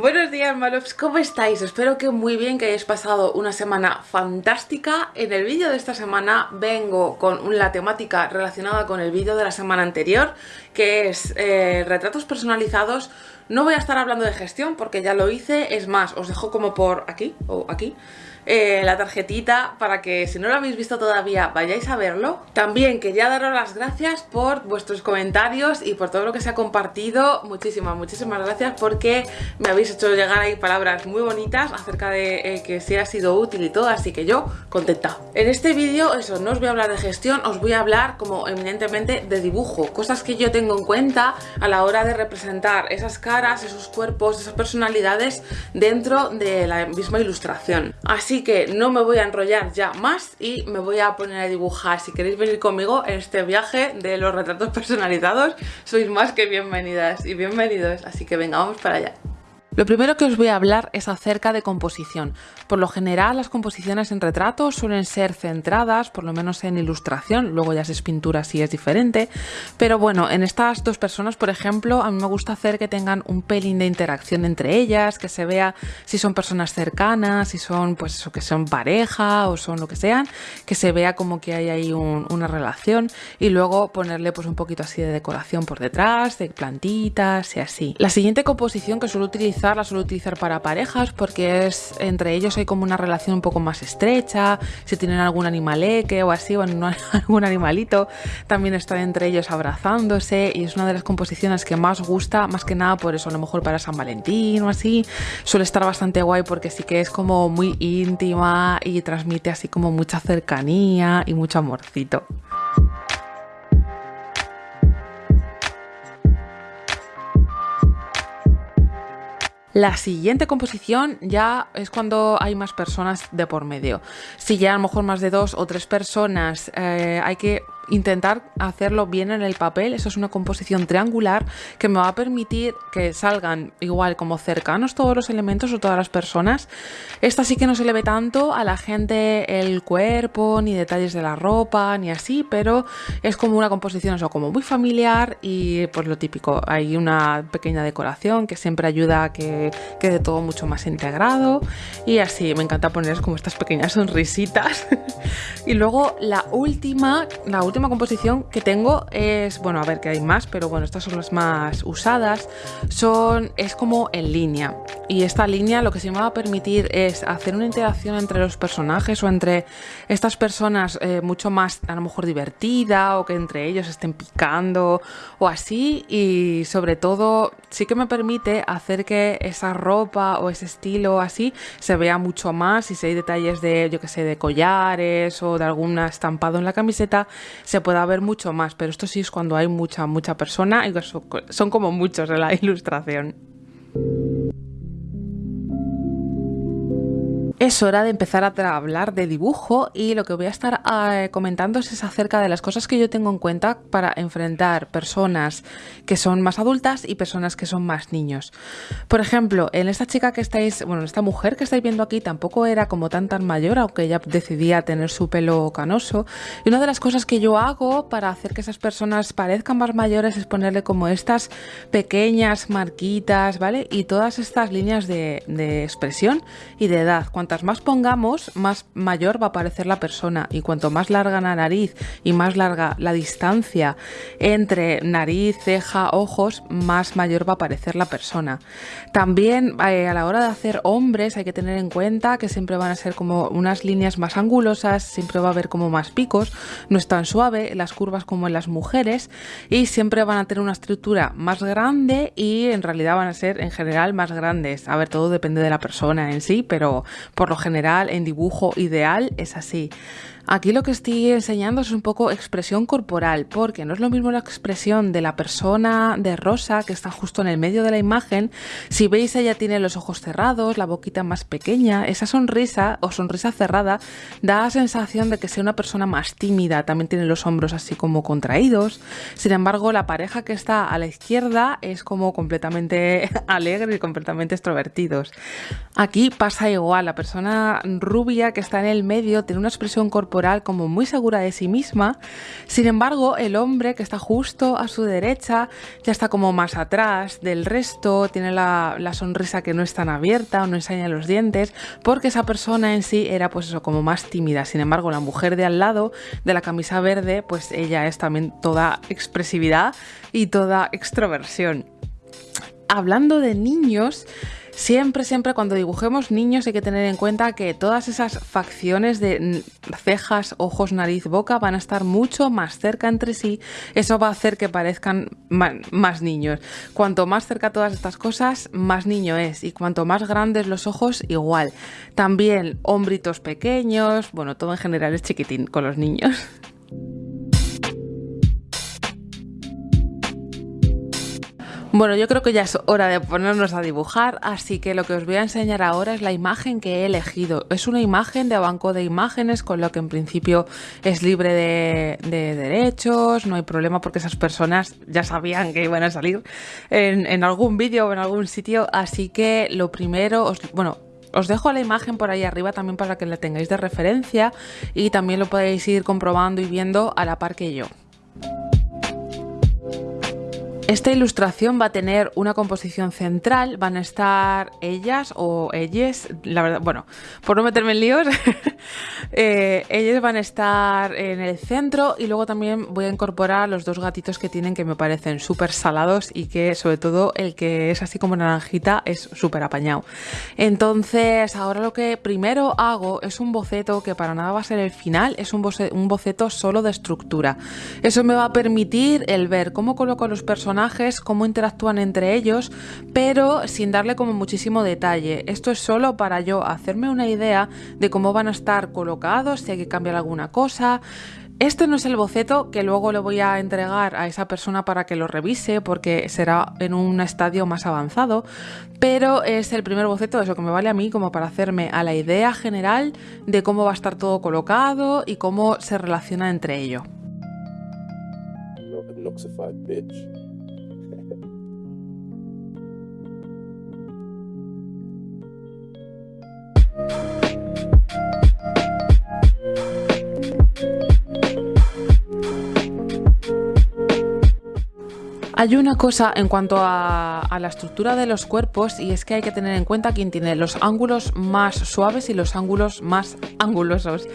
Buenos días Malops, ¿cómo estáis? Espero que muy bien, que hayáis pasado una semana fantástica. En el vídeo de esta semana vengo con la temática relacionada con el vídeo de la semana anterior, que es eh, retratos personalizados. No voy a estar hablando de gestión porque ya lo hice, es más, os dejo como por aquí o aquí eh, la tarjetita para que si no lo habéis visto todavía vayáis a verlo. También quería daros las gracias por vuestros comentarios y por todo lo que se ha compartido. Muchísimas, muchísimas gracias porque me habéis hecho llegar ahí palabras muy bonitas acerca de eh, que se ha sido útil y todo, así que yo contenta. En este vídeo, eso, no os voy a hablar de gestión, os voy a hablar como eminentemente de dibujo, cosas que yo tengo en cuenta a la hora de representar esas caras, esos cuerpos, esas personalidades dentro de la misma ilustración. Así que no me voy a enrollar ya más y me voy a poner a dibujar. Si queréis venir conmigo en este viaje de los retratos personalizados, sois más que bienvenidas y bienvenidos. Así que venga, vamos para allá. Lo primero que os voy a hablar es acerca de composición. Por lo general las composiciones en retratos suelen ser centradas, por lo menos en ilustración, luego ya si es pintura si es diferente, pero bueno, en estas dos personas, por ejemplo, a mí me gusta hacer que tengan un pelín de interacción entre ellas, que se vea si son personas cercanas, si son pues eso, que son pareja o son lo que sean, que se vea como que hay ahí una relación y luego ponerle pues un poquito así de decoración por detrás, de plantitas y así. La siguiente composición que suelo utilizar la suelo utilizar para parejas porque es entre ellos hay como una relación un poco más estrecha, si tienen algún animaleque o así, o algún animalito, también están entre ellos abrazándose y es una de las composiciones que más gusta, más que nada por eso, a lo mejor para San Valentín o así, suele estar bastante guay porque sí que es como muy íntima y transmite así como mucha cercanía y mucho amorcito. La siguiente composición ya es cuando hay más personas de por medio. Si ya a lo mejor más de dos o tres personas eh, hay que intentar hacerlo bien en el papel. Eso es una composición triangular que me va a permitir que salgan igual como cercanos todos los elementos o todas las personas. Esta sí que no se le ve tanto a la gente el cuerpo, ni detalles de la ropa, ni así, pero es como una composición eso, como muy familiar y pues lo típico. Hay una pequeña decoración que siempre ayuda a que quede todo mucho más integrado y así me encanta poner como estas pequeñas sonrisitas. y luego la última, la última última composición que tengo es, bueno, a ver que hay más, pero bueno, estas son las más usadas, son, es como en línea. Y esta línea lo que se me va a permitir es hacer una interacción entre los personajes o entre estas personas eh, mucho más a lo mejor divertida o que entre ellos estén picando o así y sobre todo sí que me permite hacer que esa ropa o ese estilo así se vea mucho más y si hay detalles de yo que sé de collares o de algún estampado en la camiseta se pueda ver mucho más pero esto sí es cuando hay mucha mucha persona y son como muchos en la ilustración es hora de empezar a hablar de dibujo y lo que voy a estar eh, comentando es acerca de las cosas que yo tengo en cuenta para enfrentar personas que son más adultas y personas que son más niños. Por ejemplo, en esta chica que estáis, bueno, esta mujer que estáis viendo aquí tampoco era como tan tan mayor, aunque ella decidía tener su pelo canoso. Y una de las cosas que yo hago para hacer que esas personas parezcan más mayores es ponerle como estas pequeñas marquitas, ¿vale? Y todas estas líneas de expresión y de edad cuantas más pongamos, más mayor va a parecer la persona y cuanto más larga la nariz y más larga la distancia entre nariz, ceja, ojos, más mayor va a parecer la persona. También eh, a la hora de hacer hombres hay que tener en cuenta que siempre van a ser como unas líneas más angulosas, siempre va a haber como más picos, no es tan suave, las curvas como en las mujeres y siempre van a tener una estructura más grande y en realidad van a ser en general más grandes. A ver, todo depende de la persona en sí, pero por lo general en dibujo ideal es así. Aquí lo que estoy enseñando es un poco expresión corporal, porque no es lo mismo la expresión de la persona de rosa que está justo en el medio de la imagen. Si veis, ella tiene los ojos cerrados, la boquita más pequeña. Esa sonrisa o sonrisa cerrada da la sensación de que sea una persona más tímida. También tiene los hombros así como contraídos. Sin embargo, la pareja que está a la izquierda es como completamente alegre y completamente extrovertidos. Aquí pasa igual. La persona rubia que está en el medio tiene una expresión corporal como muy segura de sí misma. Sin embargo, el hombre que está justo a su derecha ya está como más atrás del resto, tiene la, la sonrisa que no es tan abierta o no enseña los dientes, porque esa persona en sí era pues eso, como más tímida. Sin embargo, la mujer de al lado, de la camisa verde, pues ella es también toda expresividad y toda extroversión. Hablando de niños, Siempre, siempre cuando dibujemos niños hay que tener en cuenta que todas esas facciones de cejas, ojos, nariz, boca van a estar mucho más cerca entre sí. Eso va a hacer que parezcan más niños. Cuanto más cerca todas estas cosas, más niño es. Y cuanto más grandes los ojos, igual. También hombritos pequeños, bueno, todo en general es chiquitín con los niños. Bueno, yo creo que ya es hora de ponernos a dibujar, así que lo que os voy a enseñar ahora es la imagen que he elegido. Es una imagen de banco de imágenes, con lo que en principio es libre de, derechos, no hay problema porque esas personas ya sabían que iban a salir en, algún vídeo o en algún sitio, así que lo primero, os, bueno, os dejo la imagen por ahí arriba también para que la tengáis de referencia y también lo podéis ir comprobando y viendo a la par que yo. Esta ilustración va a tener una composición central, van a estar ellas o ellas, la verdad, bueno, por no meterme en líos, eh, ellas van a estar en el centro y luego también voy a incorporar los dos gatitos que tienen que me parecen súper salados y que sobre todo el que es así como naranjita es súper apañado. Entonces ahora lo que primero hago es un boceto que para nada va a ser el final, es un, un boceto solo de estructura. Eso me va a permitir el ver cómo coloco los cómo interactúan entre ellos, pero sin darle como muchísimo detalle. Esto es solo para yo hacerme una idea de cómo van a estar colocados, si hay que cambiar alguna cosa. Este no es el boceto que luego le voy a entregar a esa persona para que lo revise porque será en un estadio más avanzado, pero es el primer boceto, eso que me vale a mí como para hacerme a la idea general de cómo va a estar todo colocado y cómo se relaciona entre ello. Hay una cosa en cuanto a, la estructura de los cuerpos y es que hay que tener en cuenta quién tiene los ángulos más suaves y los ángulos más angulosos.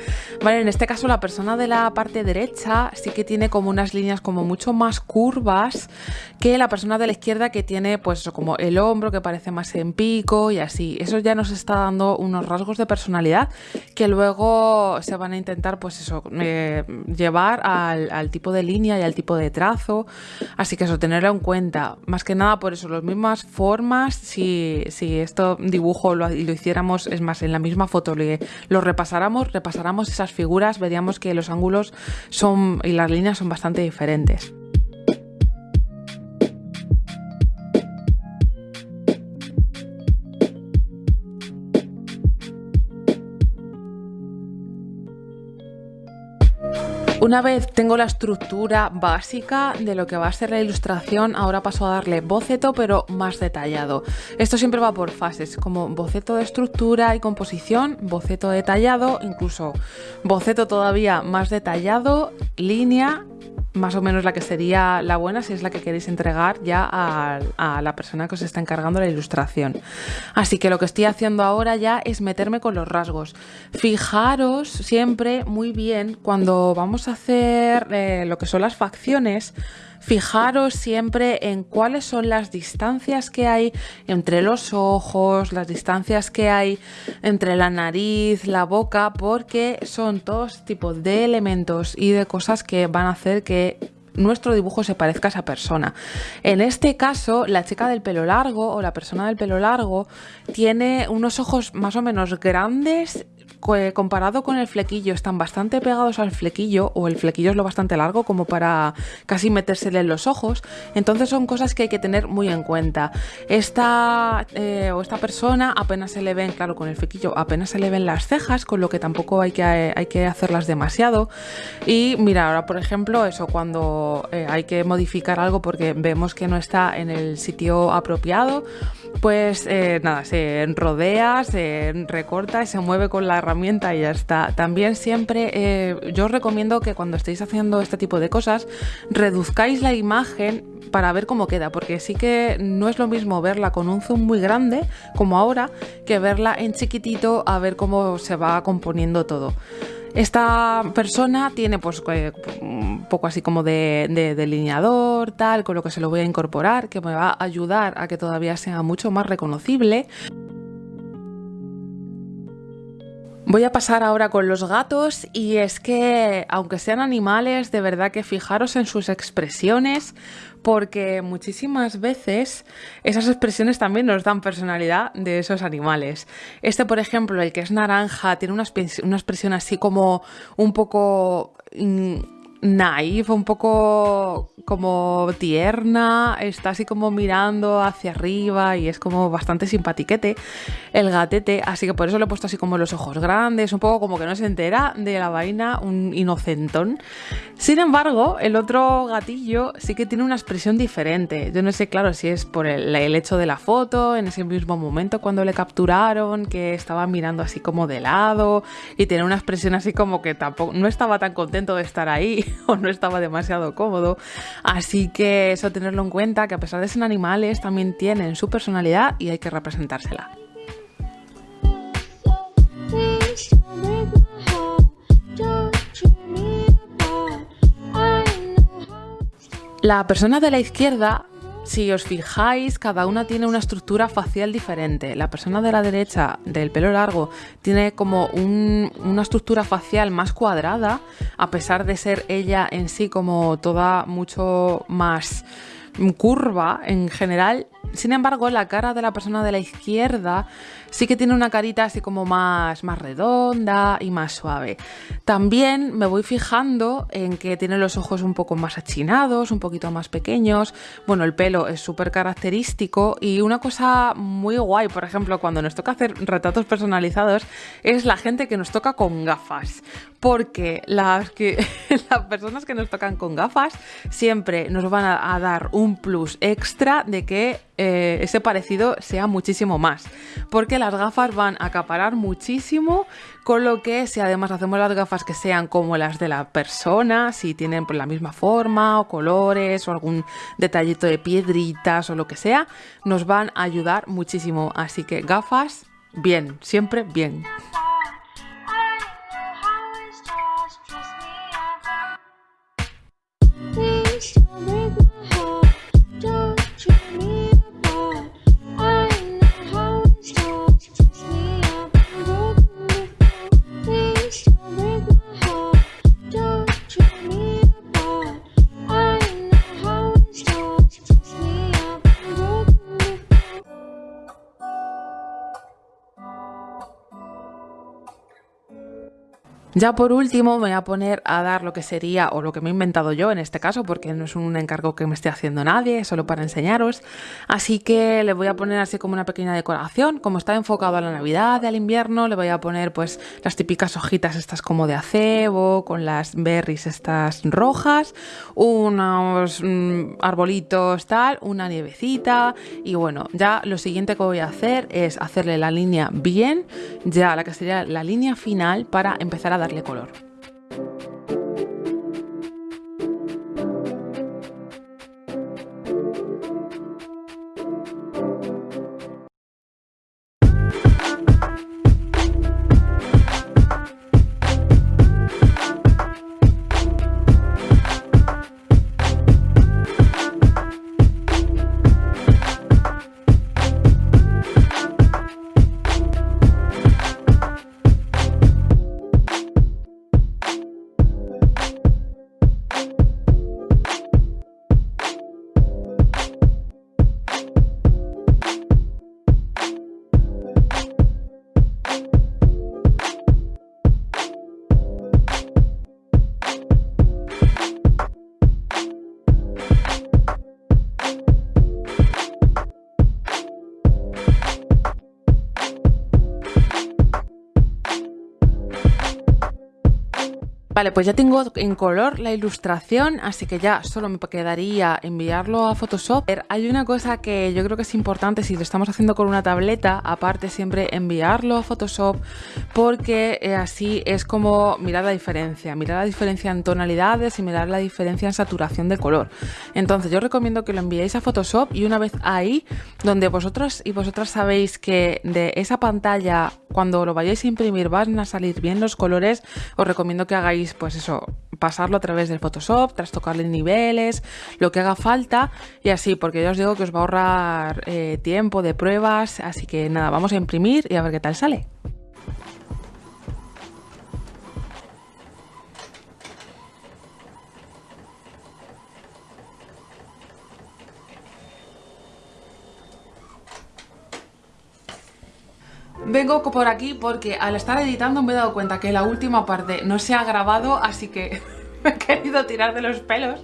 Vale, en este caso la persona de la parte derecha sí que tiene como unas líneas como mucho más curvas que la persona de la izquierda que tiene pues como el hombro que parece más en pico y así. Eso ya nos está dando unos rasgos de personalidad que luego se van a intentar pues eso eh, llevar al, tipo de línea y al tipo de trazo. Así que eso tenerlo en cuenta. Más que nada por eso, las mismas formas, si, si esto dibujo lo, lo, hiciéramos, es más, en la misma foto lo repasáramos, repasáramos esas figuras, veríamos que los ángulos son y las líneas son bastante diferentes. Una vez tengo la estructura básica de lo que va a ser la ilustración, ahora paso a darle boceto pero más detallado. Esto siempre va por fases, como boceto de estructura y composición, boceto detallado, incluso boceto todavía más detallado, línea más o menos la que sería la buena si es la que queréis entregar ya a, la persona que os está encargando la ilustración. Así que lo que estoy haciendo ahora ya es meterme con los rasgos. Fijaros siempre muy bien cuando vamos a hacer eh, lo que son las facciones, Fijaros siempre en cuáles son las distancias que hay entre los ojos, las distancias que hay entre la nariz, la boca, porque son todos tipos de elementos y de cosas que van a hacer que nuestro dibujo se parezca a esa persona. En este caso, la chica del pelo largo o la persona del pelo largo tiene unos ojos más o menos grandes comparado con el flequillo, están bastante pegados al flequillo, o el flequillo es lo bastante largo como para casi metérsele en los ojos. Entonces son cosas que hay que tener muy en cuenta. Esta, eh, o esta persona apenas se le ven, claro, con el flequillo apenas se le ven las cejas, con lo que tampoco hay que, hay que hacerlas demasiado. Y mira, ahora por ejemplo, eso cuando eh, hay que modificar algo porque vemos que no está en el sitio apropiado, pues eh, nada, se rodea, se recorta y se mueve con la herramienta herramienta y ya está. También siempre eh, yo os recomiendo que cuando estéis haciendo este tipo de cosas reduzcáis la imagen para ver cómo queda, porque sí que no es lo mismo verla con un zoom muy grande como ahora que verla en chiquitito a ver cómo se va componiendo todo. Esta persona tiene pues un poco así como de, delineador, tal, con lo que se lo voy a incorporar, que me va a ayudar a que todavía sea mucho más reconocible. Voy a pasar ahora con los gatos y es que, aunque sean animales, de verdad que fijaros en sus expresiones porque muchísimas veces esas expresiones también nos dan personalidad de esos animales. Este, por ejemplo, el que es naranja, tiene una, expresión así como un poco naif, un poco como tierna, está así como mirando hacia arriba y es como bastante simpatiquete el gatete, así que por eso le he puesto así como los ojos grandes, un poco como que no se entera de la vaina, un inocentón. Sin embargo, el otro gatillo sí que tiene una expresión diferente. Yo no sé, claro, si es por el, hecho de la foto, en ese mismo momento cuando le capturaron, que estaba mirando así como de lado y tiene una expresión así como que tampoco no estaba tan contento de estar ahí o no estaba demasiado cómodo. Así que eso tenerlo en cuenta, que a pesar de ser animales, también tienen su personalidad y hay que representársela. La persona de la izquierda si os fijáis, cada una tiene una estructura facial diferente. La persona de la derecha, del pelo largo, tiene como una estructura facial más cuadrada, a pesar de ser ella en sí como toda mucho más curva en general. Sin embargo, la cara de la persona de la izquierda sí que tiene una carita así como más, más redonda y más suave. También me voy fijando en que tiene los ojos un poco más achinados, un poquito más pequeños. Bueno, el pelo es súper característico y una cosa muy guay, por ejemplo, cuando nos toca hacer retratos personalizados, es la gente que nos toca con gafas. Porque las, que, las personas que nos tocan con gafas siempre nos van a dar un plus extra de que eh, ese parecido sea muchísimo más. Porque las gafas van a acaparar muchísimo, con lo que si además hacemos las gafas que sean como las de la persona, si tienen pues, la misma forma o colores o algún detallito de piedritas o lo que sea, nos van a ayudar muchísimo. Así que gafas, bien, siempre bien. Ya por último me voy a poner a dar lo que sería, o lo que me he inventado yo en este caso, porque no es un encargo que me esté haciendo nadie, solo para enseñaros. Así que le voy a poner así como una pequeña decoración, como está enfocado a la Navidad, al invierno, le voy a poner pues las típicas hojitas estas como de acebo, con las berries estas rojas, unos mm, arbolitos tal, una nievecita y bueno, ya lo siguiente que voy a hacer es hacerle la línea bien, ya la que sería la línea final para empezar a darle color. Vale, pues ya tengo en color la ilustración, así que ya solo me quedaría enviarlo a Photoshop. Hay una cosa que yo creo que es importante si lo estamos haciendo con una tableta, aparte siempre enviarlo a Photoshop, porque eh, así es como mirar la diferencia, mirar la diferencia en tonalidades y mirar la diferencia en saturación de color. Entonces yo recomiendo que lo enviéis a Photoshop y una vez ahí, donde vosotros y vosotras sabéis que de esa pantalla, cuando lo vayáis a imprimir van a salir bien los colores, os recomiendo que hagáis pues eso, pasarlo a través del Photoshop, trastocarle niveles, lo que haga falta y así, porque ya os digo que os va a ahorrar eh, tiempo de pruebas, así que nada, vamos a imprimir y a ver qué tal sale. Vengo por aquí porque al estar editando me he dado cuenta que la última parte no se ha grabado, así que me he querido tirar de los pelos.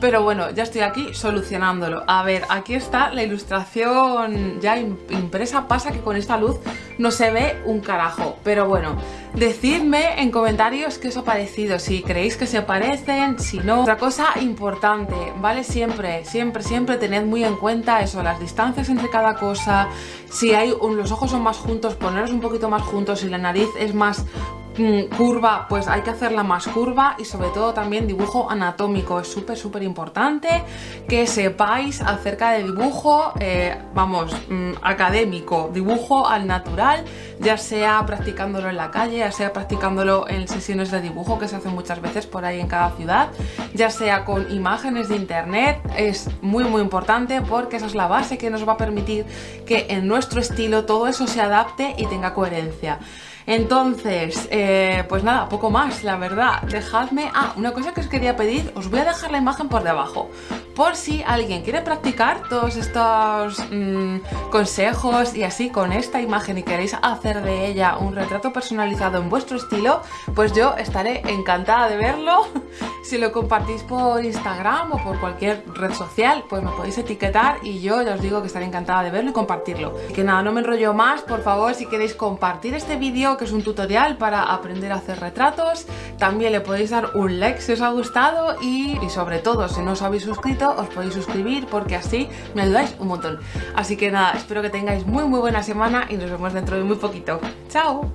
Pero bueno, ya estoy aquí solucionándolo. A ver, aquí está la ilustración ya impresa. Pasa que con esta luz no se ve un carajo. Pero bueno, decidme en comentarios qué os ha parecido. Si creéis que se parecen, si no. Otra cosa importante, ¿vale? Siempre, siempre, siempre tened muy en cuenta eso, las distancias entre cada cosa. Si hay los ojos son más juntos, poneros un poquito más juntos. Si la nariz es más curva, pues hay que hacerla más curva y sobre todo también dibujo anatómico, es súper súper importante que sepáis acerca de dibujo, eh, vamos, mm, académico, dibujo al natural, ya sea practicándolo en la calle, ya sea practicándolo en sesiones de dibujo que se hacen muchas veces por ahí en cada ciudad, ya sea con imágenes de internet, es muy muy importante porque esa es la base que nos va a permitir que en nuestro estilo todo eso se adapte y tenga coherencia. Entonces, eh, pues nada, poco más, la verdad. Dejadme... Ah, una cosa que os quería pedir, os voy a dejar la imagen por debajo. Por si alguien quiere practicar todos estos mm, consejos y así con esta imagen y queréis hacer de ella un retrato personalizado en vuestro estilo, pues yo estaré encantada de verlo. si lo compartís por Instagram o por cualquier red social, pues me podéis etiquetar y yo ya os digo que estaré encantada de verlo y compartirlo. Que nada, no me enrollo más, por favor, si queréis compartir este vídeo es un tutorial para aprender a hacer retratos. También le podéis dar un like si os ha gustado y, y sobre todo si no os habéis suscrito os podéis suscribir porque así me ayudáis un montón. Así que nada, espero que tengáis muy muy buena semana y nos vemos dentro de muy poquito. ¡Chao!